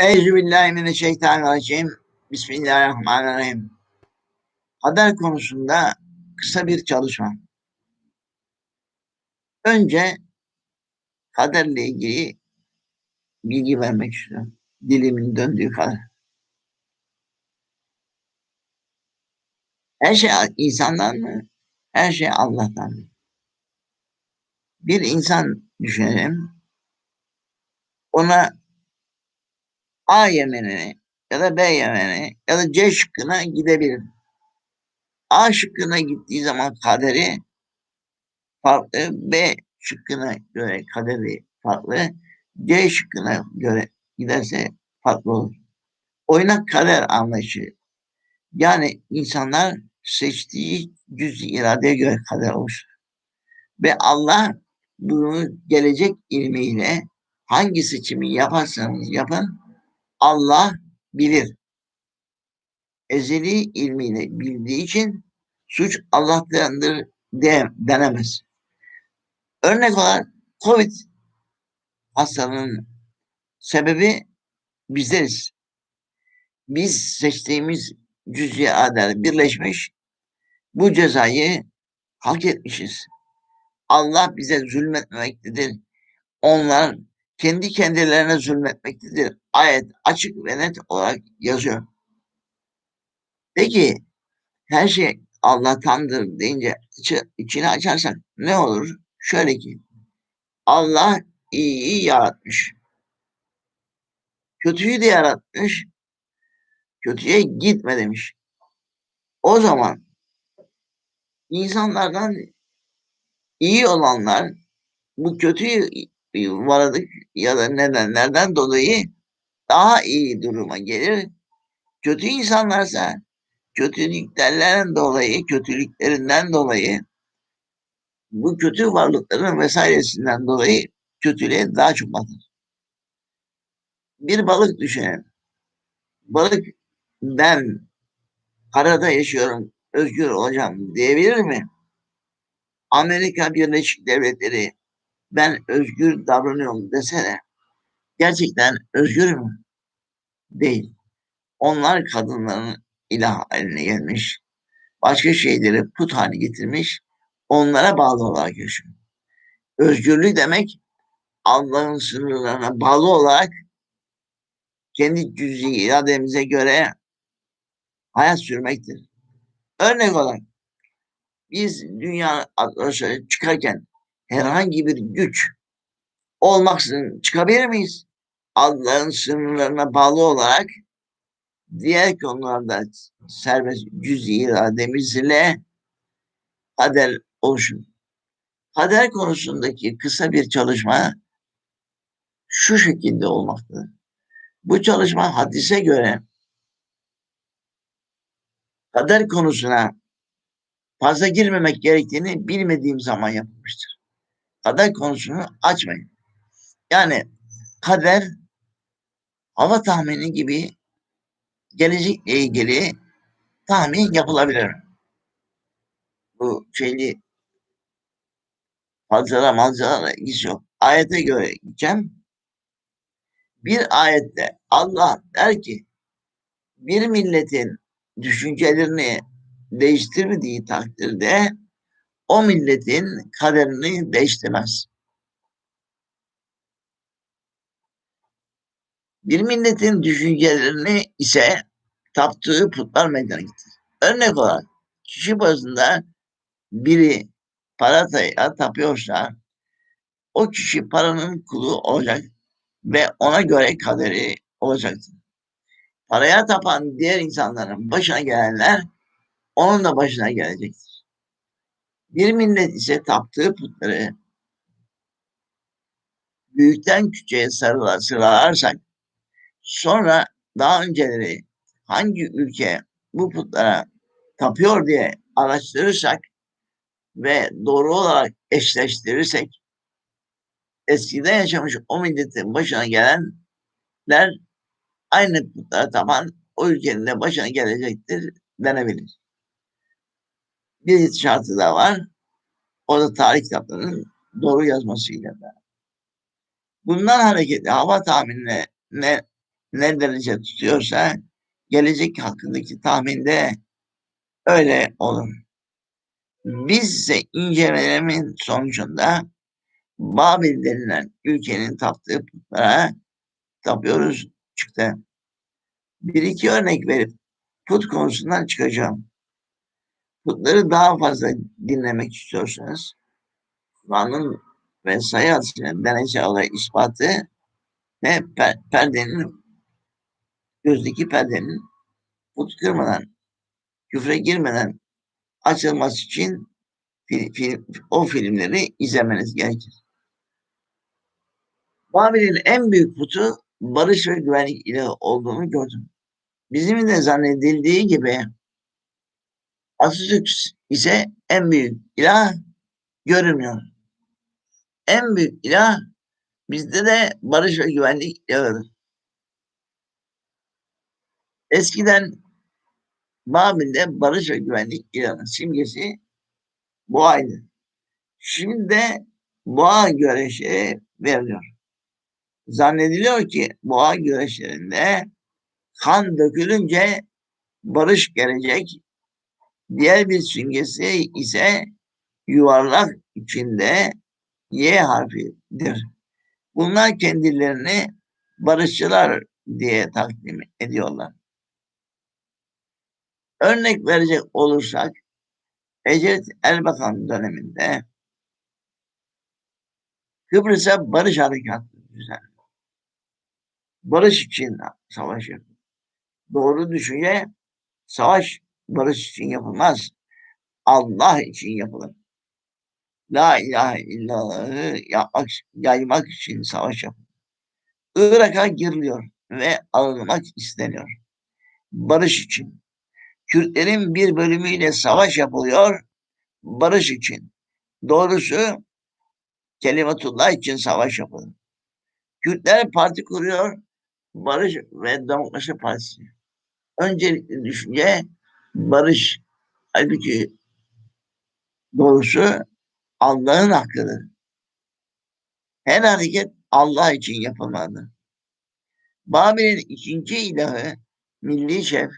Euzubillahimineşşeytanirracim. Bismillahirrahmanirrahim. Kader konusunda kısa bir çalışma. Önce kaderle ilgili bilgi vermek istiyorum. Dilimin döndüğü kadar. Her şey insandan mı? Her şey Allah'tan mı? Bir insan düşünelim. Ona A Yemeni'ne ya da B Yemeni'ne ya da C şıkkına gidebilir. A şıkkına gittiği zaman kaderi farklı, B şıkkına göre kaderi farklı, C şıkkına göre giderse farklı olur. Oynak kader anlayışı. Yani insanlar seçtiği cüz iradeye göre kader oluşur. Ve Allah bunu gelecek ilmiyle hangi seçimi yaparsanız yapın Allah bilir. Ezeli ilmiyle bildiği için suç Allah'tandır de, denemez. Örnek olarak Covid hastalığının sebebi bizleriz. Biz seçtiğimiz cüz'i adel birleşmiş bu cezayı hak etmişiz. Allah bize zulmetmemektedir. Onlar kendi kendilerine zulmetmektedir. Ayet açık ve net olarak yazıyor. Peki her şey Allah'tandır deyince içi, içini açarsak ne olur? Şöyle ki Allah iyiyi yaratmış. Kötüyü de yaratmış. Kötüye gitme demiş. O zaman insanlardan iyi olanlar bu kötüyü varlık ya da nedenlerden dolayı daha iyi duruma gelir. Kötü insanlarsa kötülüklerden dolayı, kötülüklerinden dolayı bu kötü varlıkların vesairesinden dolayı kötülüğe daha çok batar. Bir balık düşünelim. Balık ben karada yaşıyorum, özgür olacağım diyebilir mi? Amerika Birleşik Devletleri ben özgür davranıyorum desene gerçekten özgür mü? Değil. Onlar kadınların ilah haline gelmiş. Başka şeyleri put haline getirmiş. Onlara bağlı olarak yaşıyor. Özgürlük demek Allah'ın sınırlarına bağlı olarak kendi cüz'i irademize göre hayat sürmektir. Örnek olarak biz dünya atmosferi çıkarken herhangi bir güç olmaksızın çıkabilir miyiz? Allah'ın sınırlarına bağlı olarak diğer konularda serbest cüz irademiz ile kader oluşur. Kader konusundaki kısa bir çalışma şu şekilde olmaktadır. Bu çalışma hadise göre kader konusuna fazla girmemek gerektiğini bilmediğim zaman yapılmıştır kader konusunu açmayın. Yani kader hava tahmini gibi gelecekle ilgili tahmin yapılabilir. Bu şeyli fazla malzara ilgisi yok. Ayete göre gideceğim. Bir ayette Allah der ki bir milletin düşüncelerini değiştirmediği takdirde o milletin kaderini değiştirmez. Bir milletin düşüncelerini ise taptığı putlar meydana getirir. Örnek olarak kişi bazında biri parataya tapıyorsa o kişi paranın kulu olacak ve ona göre kaderi olacaktır. Paraya tapan diğer insanların başına gelenler onun da başına gelecektir. Bir millet ise taptığı putları büyükten küçüğe sarılar, sıralarsak sonra daha önceleri hangi ülke bu putlara tapıyor diye araştırırsak ve doğru olarak eşleştirirsek eskiden yaşamış o milletin başına gelenler aynı putlara tapan o ülkenin de başına gelecektir denebilir bir şartı da var. O da tarih kitaplarının doğru yazmasıyla da. Bundan hareketle hava tahminine ne, ne derece tutuyorsa gelecek hakkındaki tahminde öyle olur. Biz ise incelemenin sonucunda Babil denilen ülkenin taptığı putlara tapıyoruz çıktı. Bir iki örnek verip put konusundan çıkacağım. Putları daha fazla dinlemek istiyorsanız Kur'an'ın ve sayı hadisinin deneysel olarak ispatı ve per perdenin gözdeki perdenin put kırmadan, küfre girmeden açılması için film, film, o filmleri izlemeniz gerekir. Babil'in en büyük putu barış ve güvenlik ile olduğunu gördüm. Bizim de zannedildiği gibi Atatürk ise en büyük ilah görünmüyor. En büyük ilah bizde de barış ve güvenlik ilahıdır. Eskiden Babil'de barış ve güvenlik ilahının simgesi boğaydı. Şimdi de boğa güreşi veriliyor. Zannediliyor ki boğa güreşlerinde kan dökülünce barış gelecek. Diğer bir simgesi ise yuvarlak içinde Y harfidir. Bunlar kendilerini barışçılar diye takdim ediyorlar. Örnek verecek olursak Ecevit Erbakan döneminde Kıbrıs'a barış harekatı düzenledi. Barış için savaş yapıyor. Doğru düşünce savaş barış için yapılmaz. Allah için yapılır. La ilahe illallah'ı yapmak, yaymak için savaş yapılır. Irak'a giriliyor ve alınmak isteniyor. Barış için. Kürtlerin bir bölümüyle savaş yapılıyor, barış için. Doğrusu kelimetullah için savaş yapılır. Kürtler parti kuruyor, Barış ve Demokrasi Partisi. Öncelikli düşünce barış. Halbuki doğrusu Allah'ın hakkıdır. Her hareket Allah için yapılmalı. Babil'in ikinci ilahı milli şef,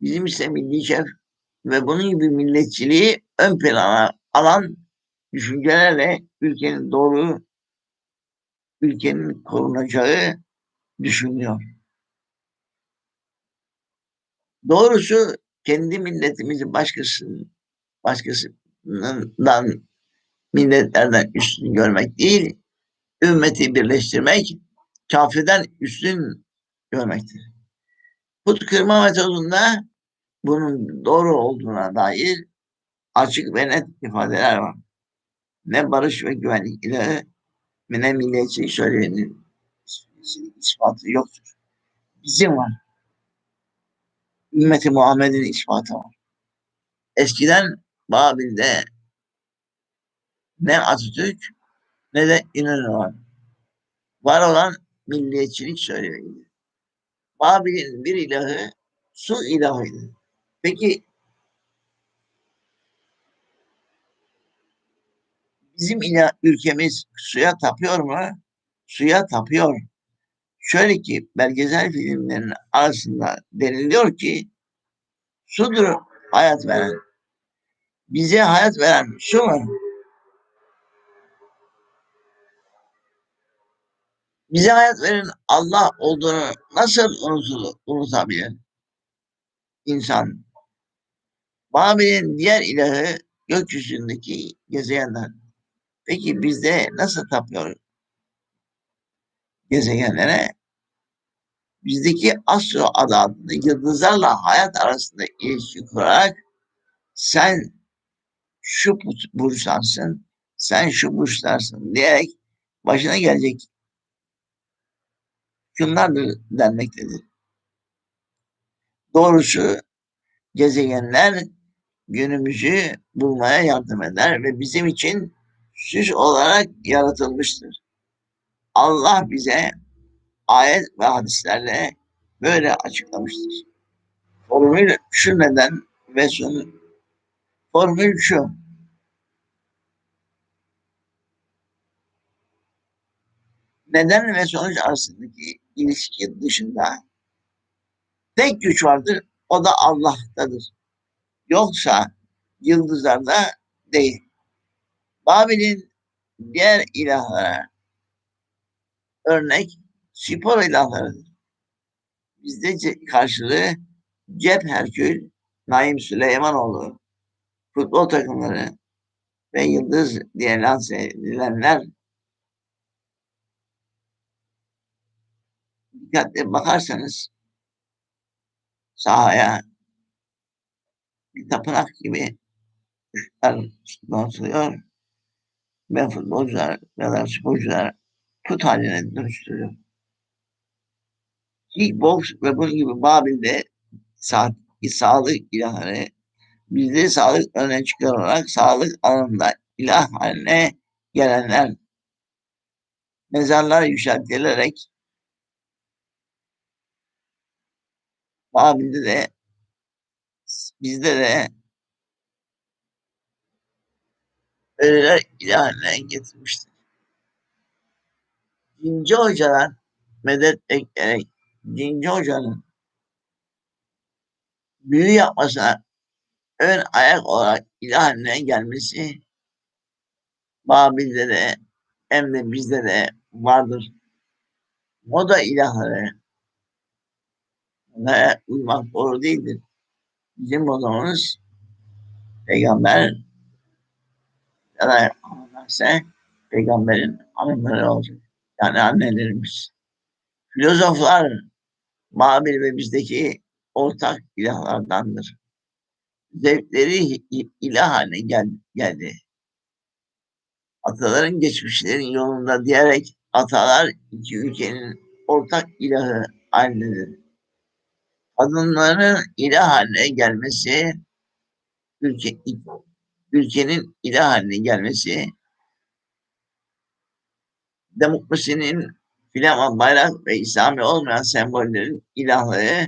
bizim ise milli şef ve bunun gibi milletçiliği ön plana alan düşüncelerle ülkenin doğru, ülkenin korunacağı düşünüyor. Doğrusu kendi milletimizi başkasının başkasından milletlerden üstün görmek değil, ümmeti birleştirmek, kafirden üstün görmektir. Put kırma metodunda bunun doğru olduğuna dair açık ve net ifadeler var. Ne barış ve güvenlik ile ne milliyetçilik söyleyenin ispatı yoktur. Bizim var. Ümmeti Muhammed'in ispatı var. Eskiden Babil'de ne Atatürk ne de İnönü var. Var olan milliyetçilik söylüyor. Babil'in bir ilahı su ilahıydı. Peki bizim ilah, ülkemiz suya tapıyor mu? Suya tapıyor. Şöyle ki belgesel filmlerin arasında deniliyor ki sudur hayat veren. Bize hayat veren su mu? Bize hayat veren Allah olduğunu nasıl unutulur, unutabilir? İnsan. Babil'in diğer ilahı gökyüzündeki gezegenler. Peki bizde nasıl tapıyor gezegenlere? Bizdeki astro adı yıldızlarla hayat arasında ilişki kurarak sen şu burçlansın, sen şu burçlarsın diyerek başına gelecek şunlardır denmektedir. Doğrusu gezegenler günümüzü bulmaya yardım eder ve bizim için süs olarak yaratılmıştır. Allah bize ayet ve hadislerle böyle açıklamıştır. Formül şu neden ve sonu formül şu. neden ve sonuç arasındaki ilişki dışında tek güç vardır, o da Allah'tadır. Yoksa yıldızlarda değil. Babil'in diğer ilahlara örnek spor ilahlarıdır. Bizde karşılığı Cep Herkül, Naim Süleymanoğlu, futbol takımları ve Yıldız diye lanse edilenler dikkatli bakarsanız sahaya bir tapınak gibi donatılıyor ve futbolcular ya da sporcular put haline dönüştürüyor. Kickbox ve bunun gibi Babil'de sa sağlık ilahları bizde sağlık öne çıkararak sağlık alanında ilah haline gelenler mezarlar yükseltilerek Babil'de de bizde de ölüler ilah haline getirmiştir. Dinci hocalar medet ekleyerek Dinci hocanın büyü yapmasına ön ayak olarak ilah haline gelmesi Babil'de de hem de bizde de vardır. Moda ilahları ve uymak doğru değildir. Bizim modamız peygamber ya da peygamberin hanımları olacak. Yani annelerimiz. Filozoflar Babil ve bizdeki ortak ilahlardandır. Zevkleri ilah haline gel geldi. Ataların geçmişlerin yolunda diyerek atalar iki ülkenin ortak ilahı halindedir. Kadınların ilah haline gelmesi, ülke, ülkenin ilah haline gelmesi, demokrasinin filan bayrak ve İslami olmayan sembollerin ilahları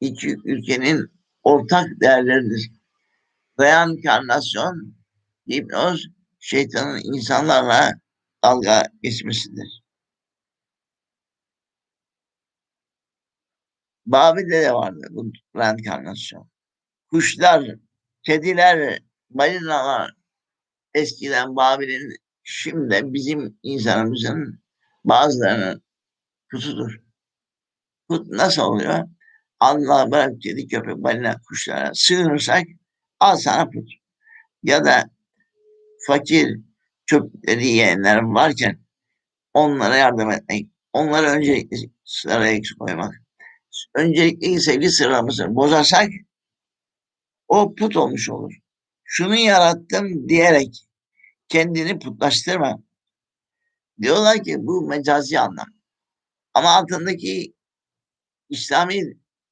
iki ülkenin ortak değerleridir. Reenkarnasyon, hipnoz, şeytanın insanlarla dalga geçmesidir. Babil'de de vardı bu reenkarnasyon. Kuşlar, kediler, balinalar eskiden Babil'in şimdi bizim insanımızın bazılarının kutudur. Kut nasıl oluyor? Allah bırak kedi, köpek, balina, kuşlara sığınırsak al sana put. Ya da fakir çöpleri yiyenler varken onlara yardım etmek, onları öncelikle sıraya koymak. Öncelikle sevgi sıramızı bozarsak o put olmuş olur. Şunu yarattım diyerek kendini putlaştırma. Diyorlar ki bu mecazi anlam. Ama altındaki İslami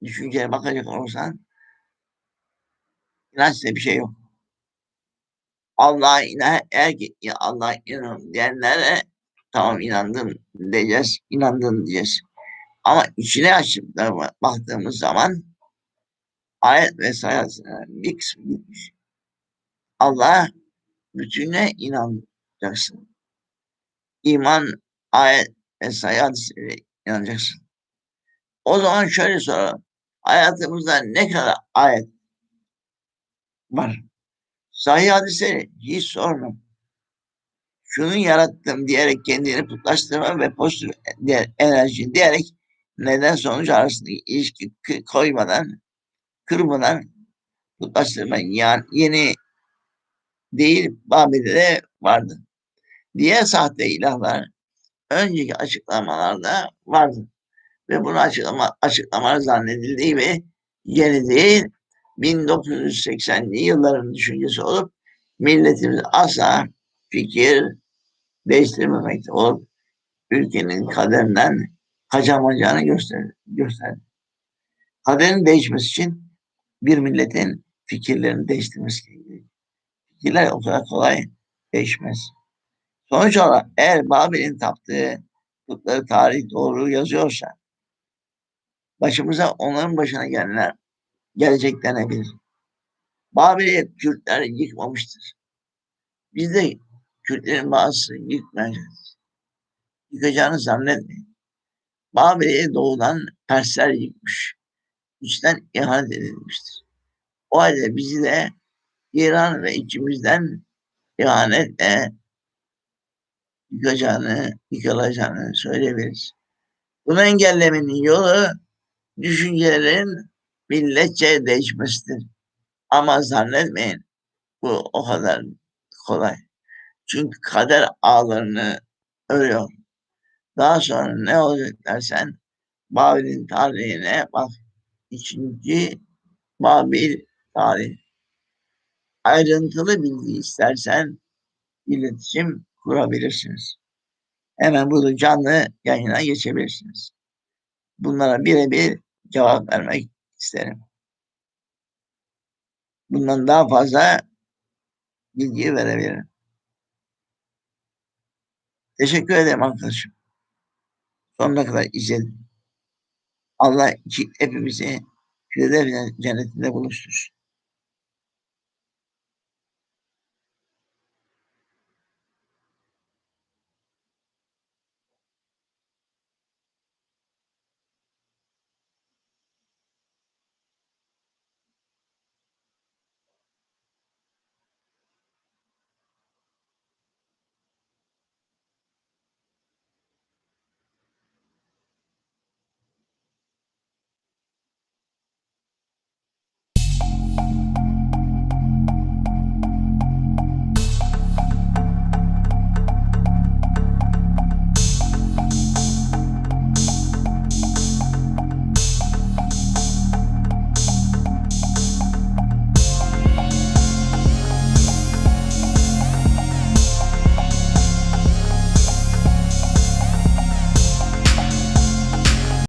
düşünceye bakacak olursan inançta bir şey yok. Allah'a inan, eğer ki Allah'a inan diyenlere tamam inandın diyeceğiz, inandın diyeceğiz. Ama içine açıp da baktığımız zaman ayet ve sayasına bir kısmı gitmiş. Allah'a bütüne inanacaksın. İman, ayet ve hadisine inanacaksın. O zaman şöyle soralım. Hayatımızda ne kadar ayet var? Sahih hadise hiç sorma. Şunu yarattım diyerek kendini putlaştırma ve pozitif enerji diyerek neden sonuç arasındaki ilişki koymadan, kırmadan putlaştırma. Yani yeni değil Babil'de de vardı. Diğer sahte ilahlar önceki açıklamalarda vardı. Ve bunu açıklama, açıklama zannedildiği ve yeni değil 1980'li yılların düşüncesi olup milletimiz asla fikir değiştirmemekte olup ülkenin kaderinden kaçamayacağını gösterdi. gösterdi. Kaderin değişmesi için bir milletin fikirlerini değiştirmesi gerekiyor. Fikirler o kadar kolay değişmez. Sonuç olarak eğer Babil'in taptığı putları tarih doğru yazıyorsa başımıza onların başına gelenler gelecek denebilir. Babil'i Kürtler yıkmamıştır. Biz de Kürtlerin bazısı yıkmayacağız. yıkacağını zannetmeyin. Babil'i doğudan Persler yıkmış. İçten ihanet edilmiştir. O halde bizi de İran ve içimizden ihanetle yıkacağını, yıkılacağını söyleyebiliriz. Bunu engellemenin yolu düşüncelerin milletçe değişmesidir. Ama zannetmeyin bu o kadar kolay. Çünkü kader ağlarını örüyor. Daha sonra ne olacak dersen Babil'in tarihine bak. İkinci Babil tarih. Ayrıntılı bilgi istersen iletişim kurabilirsiniz. Hemen burada canlı yayına geçebilirsiniz. Bunlara birebir cevap vermek isterim. Bundan daha fazla bilgi verebilirim. Teşekkür ederim arkadaşım. Sonuna kadar izledim. Allah hepimizi Firdevs cennetinde buluştursun.